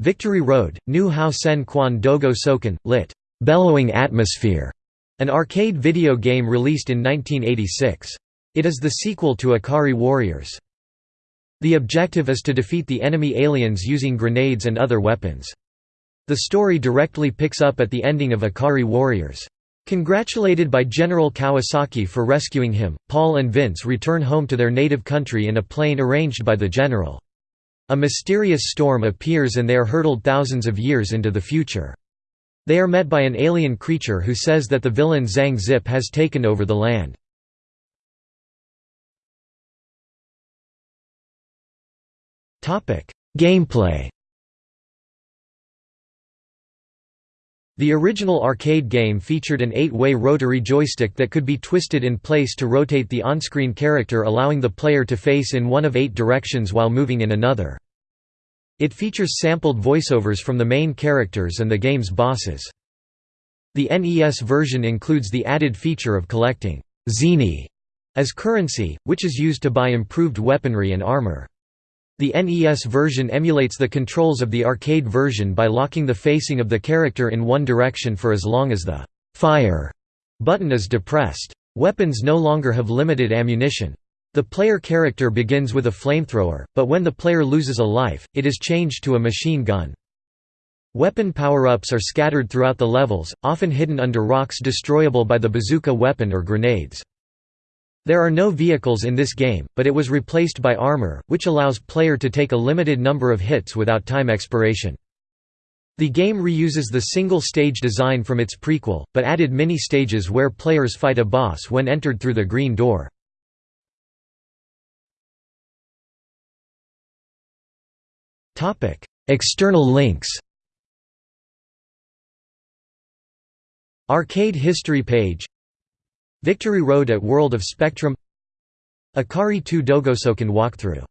Victory Road, New Hao Sen Quan Dogo Soken, lit. Bellowing Atmosphere, an arcade video game released in 1986. It is the sequel to Ikari Warriors. The objective is to defeat the enemy aliens using grenades and other weapons. The story directly picks up at the ending of Ikari Warriors. Congratulated by General Kawasaki for rescuing him, Paul and Vince return home to their native country in a plane arranged by the general. A mysterious storm appears and they are hurtled thousands of years into the future. They are met by an alien creature who says that the villain Zang Zip has taken over the land. Gameplay The original arcade game featured an eight-way rotary joystick that could be twisted in place to rotate the on-screen character allowing the player to face in one of eight directions while moving in another. It features sampled voiceovers from the main characters and the game's bosses. The NES version includes the added feature of collecting «zeni» as currency, which is used to buy improved weaponry and armor. The NES version emulates the controls of the arcade version by locking the facing of the character in one direction for as long as the «fire» button is depressed. Weapons no longer have limited ammunition. The player character begins with a flamethrower, but when the player loses a life, it is changed to a machine gun. Weapon power-ups are scattered throughout the levels, often hidden under rocks destroyable by the bazooka weapon or grenades. There are no vehicles in this game, but it was replaced by armor, which allows player to take a limited number of hits without time expiration. The game reuses the single-stage design from its prequel, but added mini-stages where players fight a boss when entered through the green door. External links Arcade history page Victory Road at World of Spectrum Ikari 2 Dogosoken walkthrough